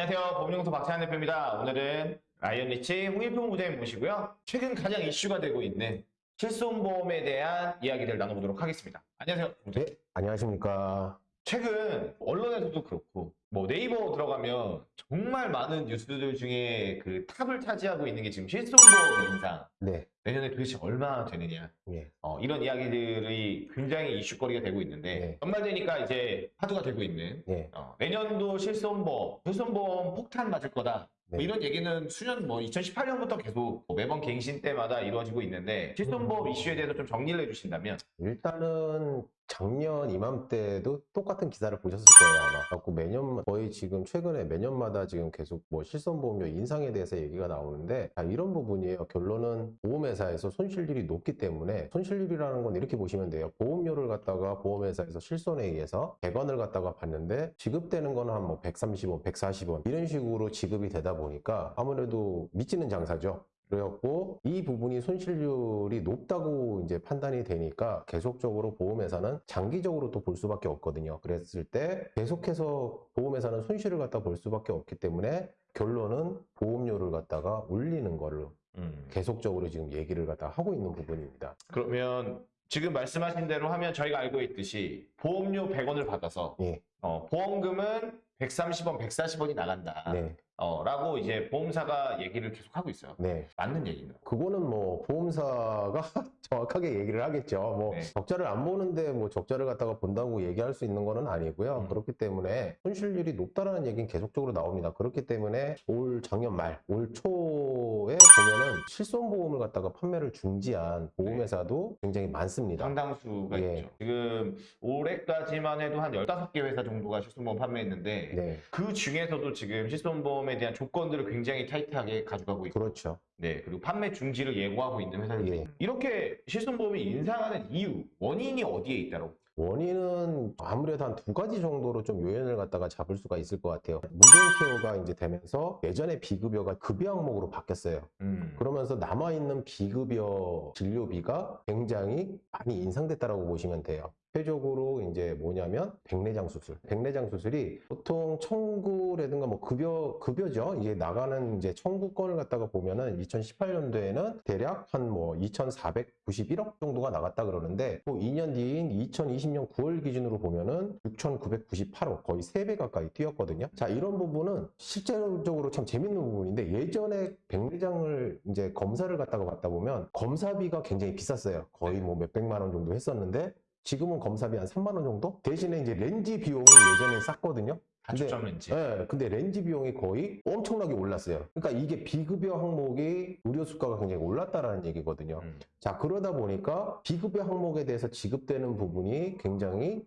안녕하세요. 법령소 박찬환 대표입니다. 오늘은 라이언 리치 홍일평 부장님 모시고요. 최근 가장 이슈가 되고 있는 실손보험에 대한 이야기를 나눠보도록 하겠습니다. 안녕하세요. 네, 안녕하십니까. 최근 언론에서도 그렇고 뭐 네이버 들어가면 정말 많은 뉴스들 중에 그 탑을 차지하고 있는 게 지금 실손보험 인상 네, 내년에 도대체 얼마나 되느냐 예, 어, 이런 이야기들이 굉장히 이슈거리가 되고 있는데 네. 연말 되니까 이제 화두가 되고 있는 예, 어, 내년도 실손보험, 실손보험 폭탄 맞을 거다. 뭐 네. 이런 얘기는 수년 뭐 2018년부터 계속 뭐 매번 갱신 때마다 이루어지고 있는데 실손보험 음. 이슈에 대해서 좀 정리를 해주신다면 일단은 작년 이맘때도 똑같은 기사를 보셨을 거예요, 아마. 갖고 매년, 거의 지금 최근에 매년마다 지금 계속 뭐 실손보험료 인상에 대해서 얘기가 나오는데, 자, 이런 부분이에요. 결론은 보험회사에서 손실률이 높기 때문에, 손실률이라는 건 이렇게 보시면 돼요. 보험료를 갖다가 보험회사에서 실손에 의해서 100원을 갖다가 받는데, 지급되는 거는 한 뭐 130원, 140원, 이런 식으로 지급이 되다 보니까 아무래도 미치는 장사죠. 그래갖고 이 부분이 손실률이 높다고 이제 판단이 되니까 계속적으로 보험회사는 장기적으로 또 볼 수밖에 없거든요. 그랬을 때 계속해서 보험회사는 손실을 갖다 볼 수밖에 없기 때문에 결론은 보험료를 갖다가 올리는 거를 계속적으로 지금 얘기를 갖다 하고 있는 부분입니다. 그러면 지금 말씀하신 대로 하면 저희가 알고 있듯이 보험료 100원을 받아서 예, 어, 보험금은 130원, 140원이 나간다. 네, 어, 라고 이제 보험사가 얘기를 계속 하고 있어요. 네. 맞는 얘기인가요? 그거는 뭐 보험사가 정확하게 얘기를 하겠죠. 뭐 네. 적자를 안 보는데 뭐 적자를 갖다가 본다고 얘기할 수 있는 거는 아니고요. 음. 그렇기 때문에 손실률이 높다라는 얘기는 계속적으로 나옵니다. 그렇기 때문에 올 작년 말, 올 초에 보면은 실손보험을 갖다가 판매를 중지한 보험회사도 굉장히 많습니다. 상당수가 예. 있죠. 지금 올해까지만 해도 한 15개 회사 정도가 실손보험 판매했는데 네, 그 중에서도 지금 실손보험 에 대한 조건들을 굉장히 타이트하게 가져가고 있고 그렇죠. 네 그리고 판매 중지를 예고하고 있는 회사들이 예. 이렇게 실손보험이 인상하는 이유 원인이 어디에 있다고 원인은 아무래도 한 두 가지 정도로 좀 요인을 갖다가 잡을 수가 있을 것 같아요. 문재인 케어가 이제 되면서 예전에 비급여가 급여 항목으로 바뀌었어요. 음. 그러면서 남아있는 비급여 진료비가 굉장히 많이 인상됐다라고 보시면 돼요. 대표적으로 이제 뭐냐면 백내장 수술. 백내장 수술이 보통 청구라든가 뭐 급여 급여죠. 이제 나가는 이제 청구권을 갖다가 보면은 2018년도에는 대략 한 뭐 2,491억 정도가 나갔다 그러는데 또 2년 뒤인 2020년 9월 기준으로 보면은 6,998억 거의 3배 가까이 뛰었거든요. 자, 이런 부분은 실제적으로 참 재밌는 부분인데 예전에 백내장을 이제 검사를 갖다가 받다 보면 검사비가 굉장히 비쌌어요. 거의 뭐 몇백만 원 정도 했었는데 지금은 검사비 한 3만 원 정도? 대신에 이제 렌즈 비용이 예전에 쌌거든요. 근데- 렌즈 네, 근데 렌즈 비용이 거의 엄청나게 올랐어요. 그러니까 이게 비급여 항목이 의료 수가가 굉장히 올랐다라는 얘기거든요. 음. 자, 그러다 보니까 비급여 항목에 대해서 지급되는 부분이 굉장히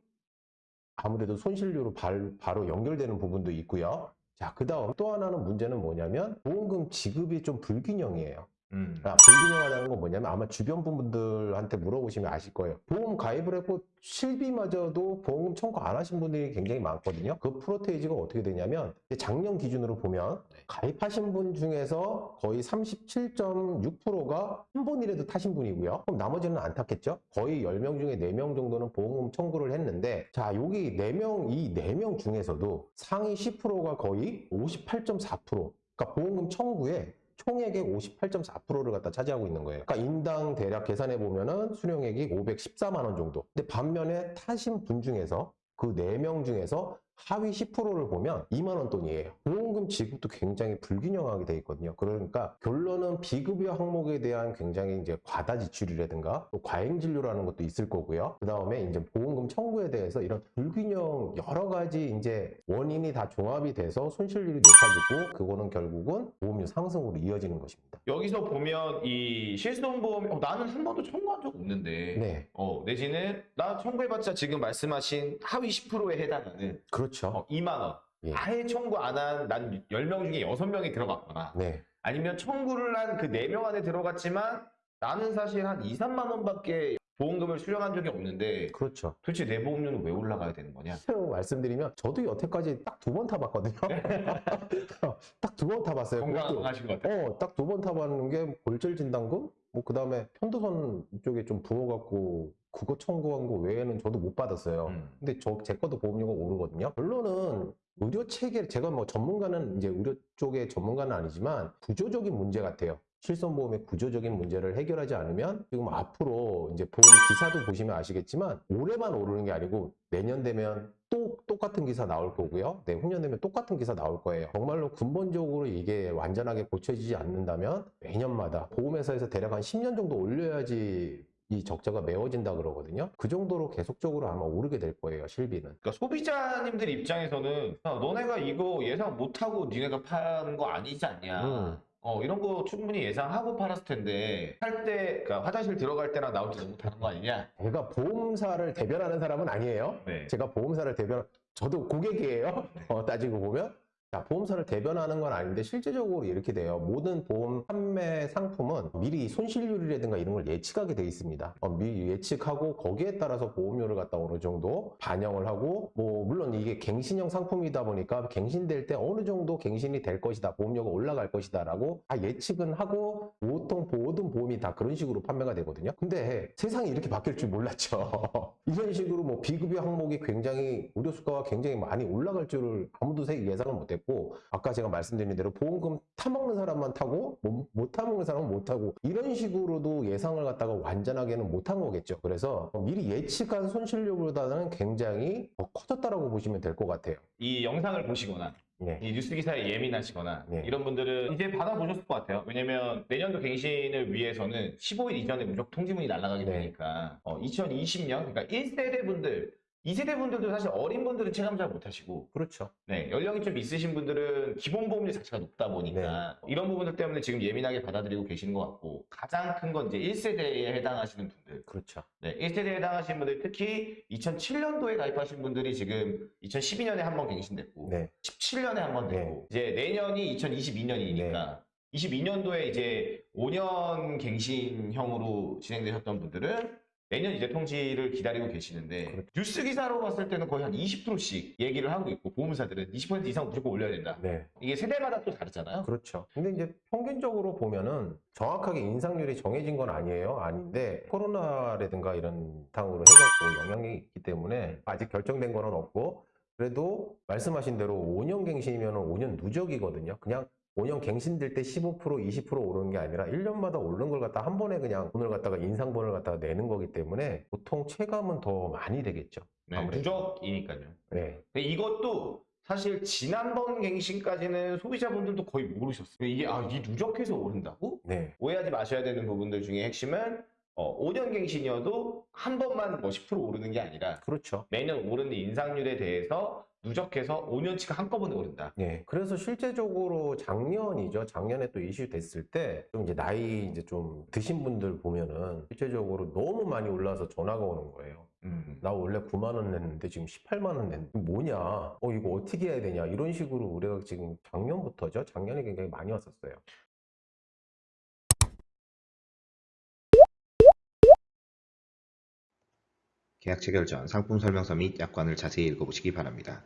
아무래도 손실료로 발- 바로 연결되는 부분도 있고요. 자, 그 다음 또 하나는 문제는 뭐냐면 보험금 지급이 좀 불균형이에요. 음. 아, 불균형하다는 건 뭐냐면 아마 주변 분들한테 물어보시면 아실 거예요. 보험 가입을 했고 실비마저도 보험금 청구 안 하신 분들이 굉장히 많거든요. 그 프로테이지가 어떻게 되냐면 작년 기준으로 보면 네. 가입하신 분 중에서 거의 37.6%가 한 번이라도 타신 분이고요. 그럼 나머지는 안 탔겠죠? 거의 10명 중에 4명 정도는 보험금 청구를 했는데 자, 여기 4명, 이 4명 중에서도 상위 10%가 거의 58.4% 그러니까 보험금 청구에 총액의 58.4%를 갖다 차지하고 있는 거예요. 그러니까 인당 대략 계산해 보면은 수령액이 514만 원 정도. 근데 반면에 타신 분 중에서 그 4명 중에서 하위 10%를 보면 2만 원 돈이에요. 보험금 지급도 굉장히 불균형하게 돼 있거든요. 그러니까 결론은 비급여 항목에 대한 굉장히 이제 과다 지출이라든가 또 과잉 진료라는 것도 있을 거고요. 그 다음에 이제 보험금 청구에 대해서 이런 불균형 여러 가지 이제 원인이 다 종합이 돼서 손실률이 높아지고 그거는 결국은 보험료 상승으로 이어지는 것입니다. 여기서 보면 이 실손보험 어, 나는 한 번도 청구한 적 없는데 네, 어, 내지는 나 청구해봤자 지금 말씀하신 하위 10%에 해당하는 그렇죠. 어, 2만 원. 예. 아예 청구 안 한 난 10명 중에 6명이 들어갔거나 네, 아니면 청구를 한 그 4명 안에 들어갔지만 나는 사실 한 2, 3만 원밖에 보험금을 수령한 적이 없는데 그렇죠. 도대체 내 보험료는 왜 올라가야 되는 거냐? 실제로 말씀드리면 저도 여태까지 딱 두 번 타봤거든요. 딱 두 번 타봤어요. 건강하신 것 같아요. 어, 딱 두 번 타봤는 게 골절 진단금? 뭐, 그 다음에 편도선 이쪽에 좀 부어갖고 그거 청구한 거 외에는 저도 못 받았어요. 음. 근데 저, 제 것도 보험료가 오르거든요. 결론은 의료 체계 제가 뭐 전문가는 이제 의료 쪽의 전문가는 아니지만 구조적인 문제 같아요. 실손보험의 구조적인 문제를 해결하지 않으면 지금 앞으로 이제 보험 기사도 보시면 아시겠지만 올해만 오르는 게 아니고 내년 되면 또 똑같은 기사 나올 거고요. 내후년 되면 똑같은 기사 나올 거예요. 정말로 근본적으로 이게 완전하게 고쳐지지 않는다면 매년마다 보험회사에서 대략 한 10년 정도 올려야지 이 적자가 메워진다 그러거든요. 그 정도로 계속적으로 아마 오르게 될 거예요, 실비는. 그러니까 소비자님들 입장에서는 야, 너네가 이거 예상 못하고 니네가 파는 거 아니지 않냐. 음. 어, 이런 거 충분히 예상하고 팔았을 텐데 할 때, 그러니까 화장실 들어갈 때랑 나올 때 너무 다른 거 아니냐? 제가 보험사를 대변하는 사람은 아니에요. 네. 제가 보험사를 대변, 저도 고객이에요. 어, 따지고 보면. 자, 보험사를 대변하는 건 아닌데 실제적으로 이렇게 돼요. 모든 보험 판매 상품은 미리 손실률이라든가 이런 걸 예측하게 돼 있습니다. 어, 미리 예측하고 거기에 따라서 보험료를 갖다 어느 정도 반영을 하고 뭐 물론 이게 갱신형 상품이다 보니까 갱신될 때 어느 정도 갱신이 될 것이다. 보험료가 올라갈 것이다 라고 다 예측은 하고 보통 모든 보험이 다 그런 식으로 판매가 되거든요. 근데 세상이 이렇게 바뀔 줄 몰랐죠. 이런 식으로 뭐 비급여 항목이 굉장히 의료 수가가 굉장히 많이 올라갈 줄을 아무도 세- 예상을 못했고 아까 제가 말씀드린 대로 보험금 타먹는 사람만 타고 못, 못 타먹는 사람은 못 타고 이런 식으로도 예상을 갖다가 완전하게는 못한 거겠죠. 그래서 미리 예측한 손실률보다는 굉장히 더 커졌다라고 보시면 될 것 같아요. 이 영상을 보시거나 네. 이 뉴스 기사에 예민하시거나 네. 이런 분들은 이제 받아보셨을 것 같아요. 왜냐면 내년도 갱신을 위해서는 15일 이전에 무조건 통지문이 날아가게 네. 되니까 어, 2020년 그러니까 1세대 분들 2세대 분들도 사실 어린 분들은 체감 잘 못하시고 그렇죠. 네, 연령이 좀 있으신 분들은 기본 보험료 자체가 높다 보니까 네. 이런 부분들 때문에 지금 예민하게 받아들이고 계시는 것 같고 가장 큰 건 이제 1세대에 해당하시는 분들 그렇죠. 네, 1세대에 해당하시는 분들 특히 2007년도에 가입하신 분들이 지금 2012년에 한 번 갱신됐고 네. 17년에 한번 네. 되고 이제 내년이 2022년이니까 22년도에 이제 5년 갱신형으로 진행되셨던 분들은 내년 이제 통지를 기다리고 계시는데 그렇죠. 뉴스 기사로 봤을 때는 거의 한 20%씩 얘기를 하고 있고 보험사들은 20% 이상 무조건 올려야 된다. 네. 이게 세대마다 또 다르잖아요. 그렇죠. 근데 이제 평균적으로 보면은 정확하게 인상률이 정해진 건 아니에요. 아닌데 코로나라든가 이런 상으로 해갖고 영향이 있기 때문에 아직 결정된 거는 없고 그래도 말씀하신 대로 5년 갱신이면 5년 누적이거든요. 그냥 5년 갱신될 때 15% 20% 오르는 게 아니라 1년마다 오르는 걸 갖다 한 번에 그냥 돈을 갖다가 인상분을 갖다가 내는 거기 때문에 보통 체감은 더 많이 되겠죠. 네. 누적이니까요. 네. 이것도 사실 지난번 갱신까지는 소비자분들도 거의 모르셨어요. 이게 아, 이 누적해서 오른다고? 네. 오해하지 마셔야 되는 부분들 중에 핵심은 어, 5년 갱신이어도 한 번만 뭐 10% 오르는 게 아니라 그렇죠. 매년 오르는 인상률에 대해서 누적해서 5년치가 한꺼번에 오른다. 네. 그래서 실제적으로 작년이죠. 작년에 또 이슈 됐을 때, 좀 이제 나이 이제 좀 드신 분들 보면은 실제적으로 너무 많이 올라서 전화가 오는 거예요. 음. 나 원래 9만 원 냈는데 지금 18만 원 냈는데 뭐냐? 어, 이거 어떻게 해야 되냐? 이런 식으로 우리가 지금 작년부터죠. 작년에 굉장히 많이 왔었어요. 계약 체결 전 상품 설명서 및 약관을 자세히 읽어보시기 바랍니다.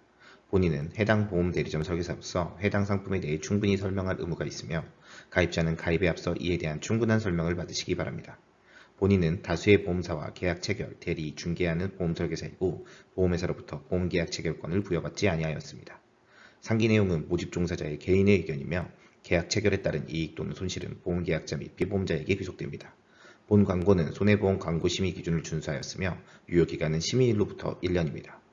본인은 해당 보험 대리점 설계사로서 해당 상품에 대해 충분히 설명할 의무가 있으며 가입자는 가입에 앞서 이에 대한 충분한 설명을 받으시기 바랍니다. 본인은 다수의 보험사와 계약 체결, 대리, 중개하는 보험 설계사이고 보험회사로부터 보험 계약 체결권을 부여받지 아니하였습니다. 상기 내용은 모집 종사자의 개인의 의견이며 계약 체결에 따른 이익 또는 손실은 보험계약자 및 피보험자에게 귀속됩니다. 본 광고는 손해보험 광고 심의 기준을 준수하였으며 유효기간은 심의일로부터 1년입니다.